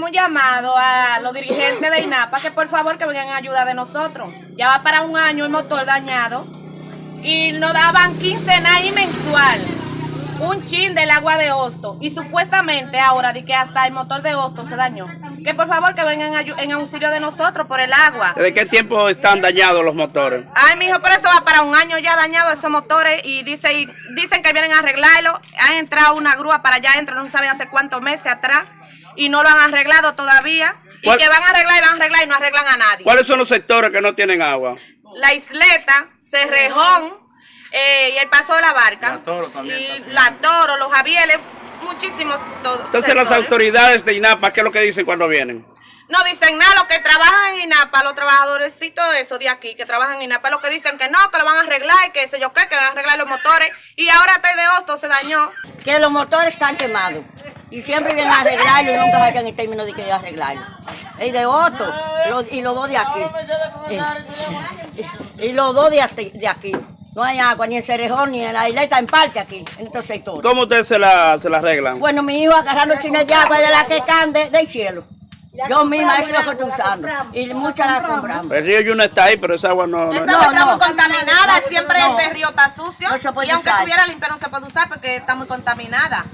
un llamado a los dirigentes de INAPA que por favor que vengan a ayuda de nosotros. Ya va para un año el motor dañado y nos daban quincenal y mensual un chin del agua de Hosto y supuestamente ahora de que hasta el motor de Hosto se dañó. Que por favor que vengan en auxilio de nosotros por el agua. ¿Desde qué tiempo están dañados los motores? Ay, mijo, por eso va para un año ya dañado esos motores y, dice, y dicen que vienen a arreglarlo. Han entrado una grúa para allá, adentro, no saben hace cuántos meses atrás y no lo han arreglado todavía. Y ¿Cuál- que van a arreglar y van a arreglar y no arreglan a nadie. ¿Cuáles son los sectores que no tienen agua? La isleta, Cerrejón eh, y el Paso de la Barca. y La Toro, los Javieles, muchísimos todos. Entonces las autoridades de INAPA, ¿qué es lo que dicen cuando vienen? No dicen nada, los que trabajan en INAPA, los trabajadorcitos de eso de aquí, que trabajan en INAPA, lo que dicen que no, que lo van a arreglar y que sé yo qué, que van a arreglar los motores. Y ahora hasta el de Hosto se dañó. que los motores están quemados y siempre vienen a arreglarlo y nunca vayan en términos de que arreglarlo. El de Otto y los dos de aquí. Y, y los dos de aquí, de aquí. No hay agua ni en Cerejón ni en la isleta, en parte aquí, en estos sectores. ¿Cómo ustedes se la, se la arreglan? Bueno, mi hijo agarrando chinas de agua de la que caen de- del cielo. Yo misma eso es lo que estoy usando. Y muchas las compramos. El río Yuna está ahí, pero esa agua no... no- Esa No, agua está no. muy contaminada, siempre No. ese río está sucio. No se puede y aunque estuviera limpio no se puede usar porque está muy contaminada.